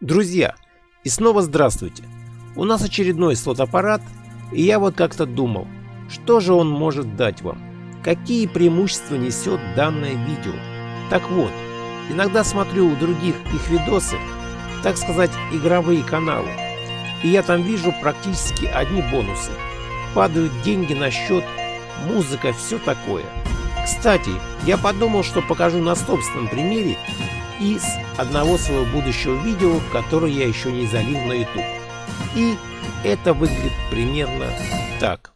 Друзья, и снова здравствуйте. У нас очередной слот-аппарат, и я вот как-то думал, что же он может дать вам? Какие преимущества несет данное видео? Так вот, иногда смотрю у других их видосы, так сказать, игровые каналы, и я там вижу практически одни бонусы. Падают деньги на счет, музыка, все такое. Кстати, я подумал, что покажу на собственном примере из одного своего будущего видео, которое я еще не залил на YouTube. И это выглядит примерно так.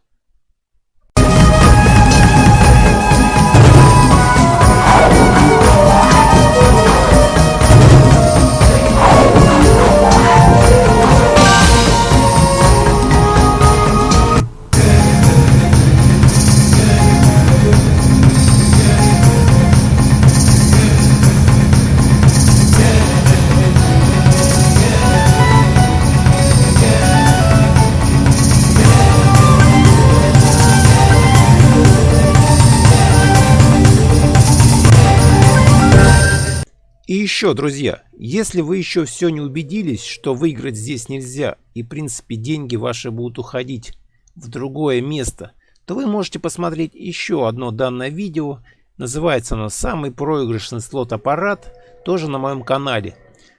И еще, друзья, если вы еще все не убедились, что выиграть здесь нельзя, и в принципе деньги ваши будут уходить в другое место, то вы можете посмотреть еще одно данное видео. Называется оно «Самый проигрышный слот-аппарат», тоже на моем канале.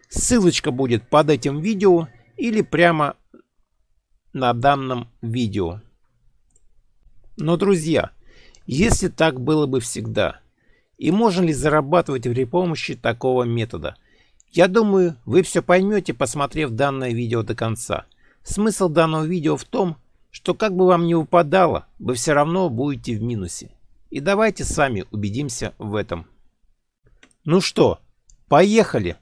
Ссылочка будет под этим видео или прямо на данном видео. Но, друзья, если так было бы всегда – и можно ли зарабатывать при помощи такого метода. Я думаю, вы все поймете, посмотрев данное видео до конца. Смысл данного видео в том, что как бы вам ни выпадало, вы все равно будете в минусе. И давайте с вами убедимся в этом. Ну что, поехали!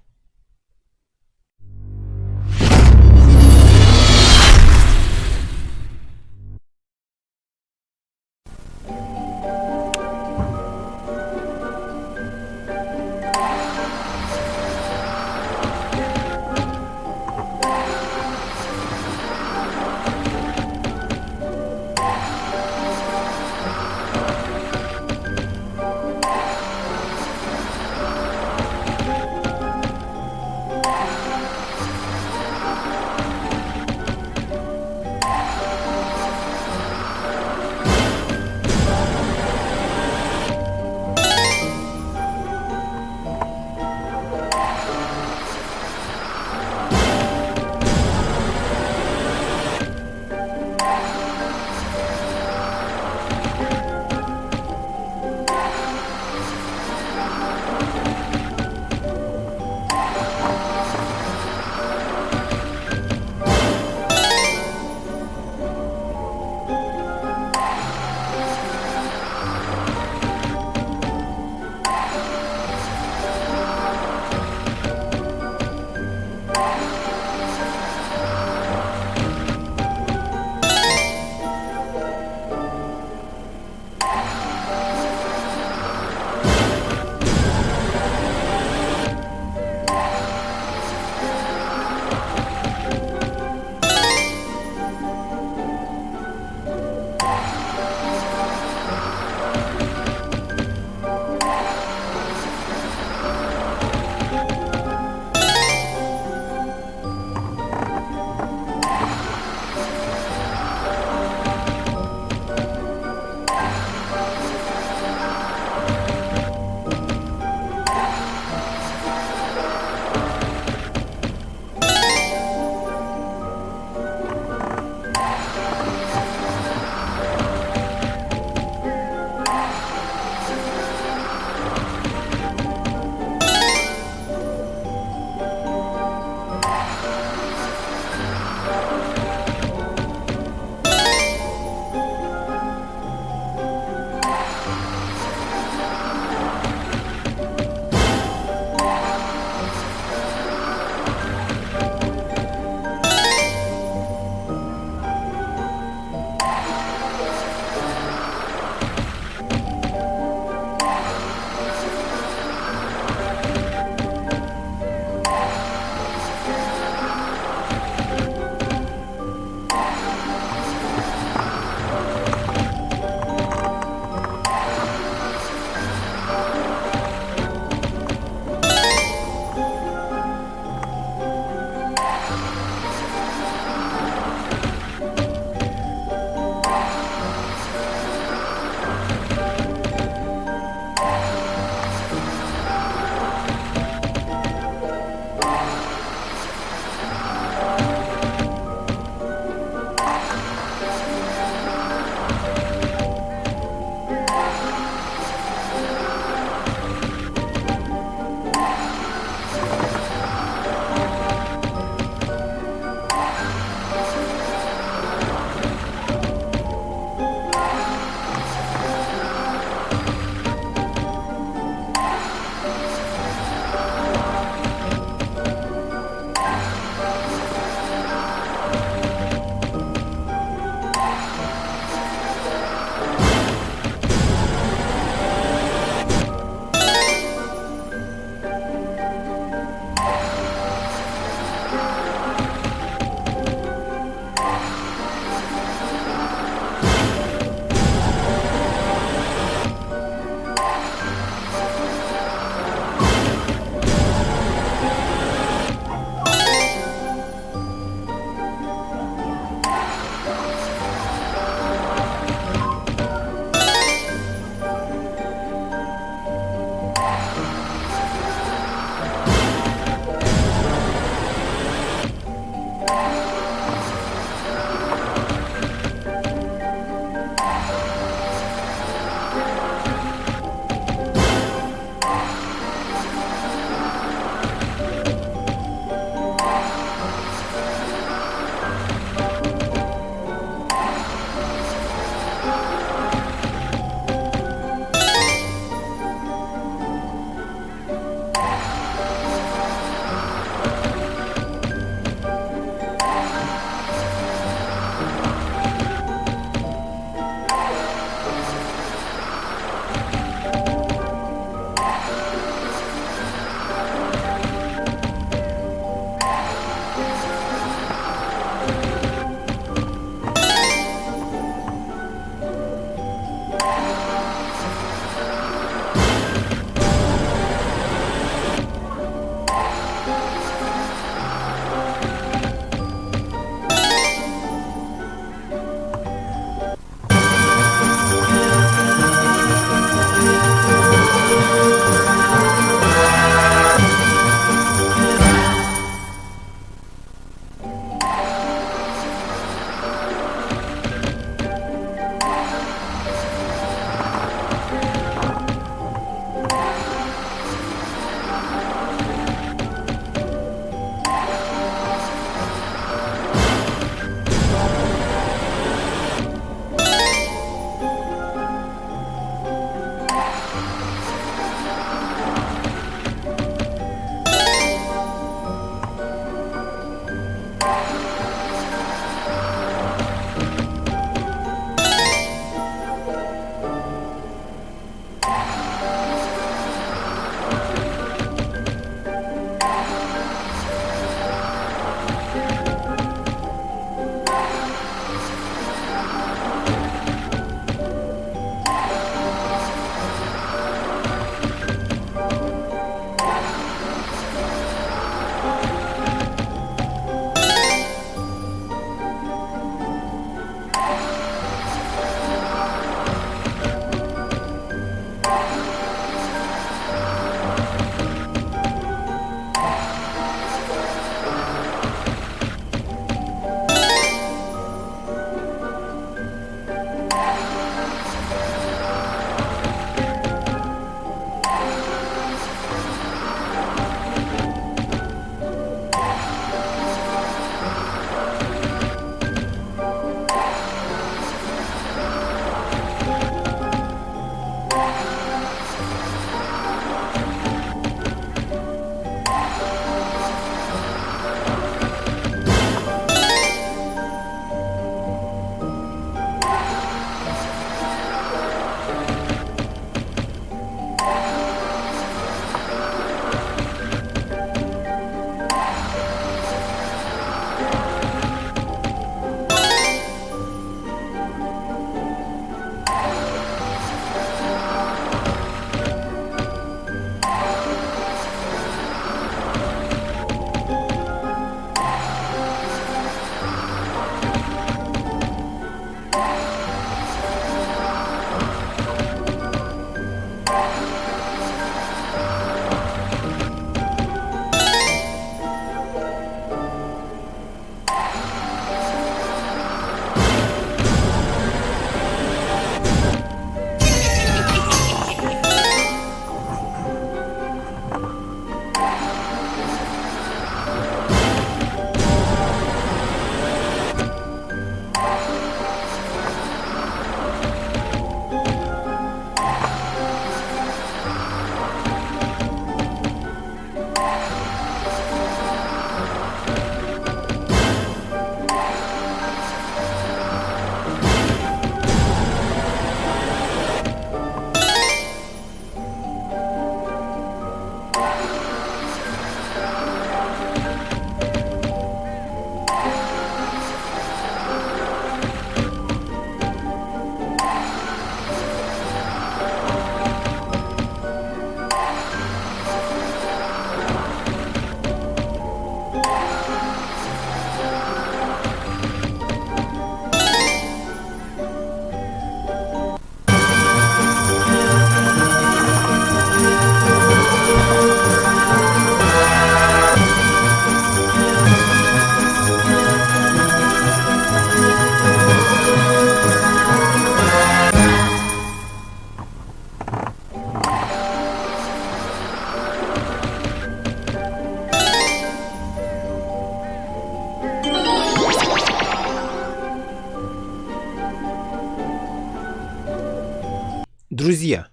Друзья,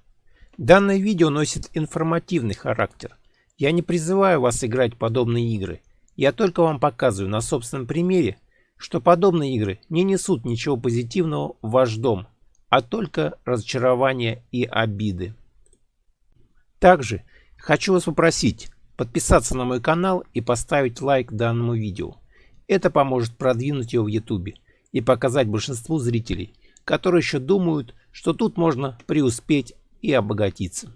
данное видео носит информативный характер. Я не призываю вас играть подобные игры. Я только вам показываю на собственном примере, что подобные игры не несут ничего позитивного в ваш дом, а только разочарования и обиды. Также хочу вас попросить подписаться на мой канал и поставить лайк данному видео. Это поможет продвинуть его в YouTube и показать большинству зрителей, которые еще думают, что тут можно преуспеть и обогатиться.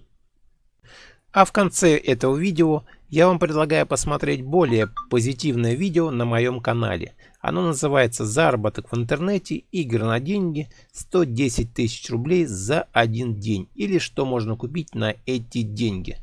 А в конце этого видео я вам предлагаю посмотреть более позитивное видео на моем канале. Оно называется «Заработок в интернете. Игры на деньги. 110 тысяч рублей за один день» или «Что можно купить на эти деньги».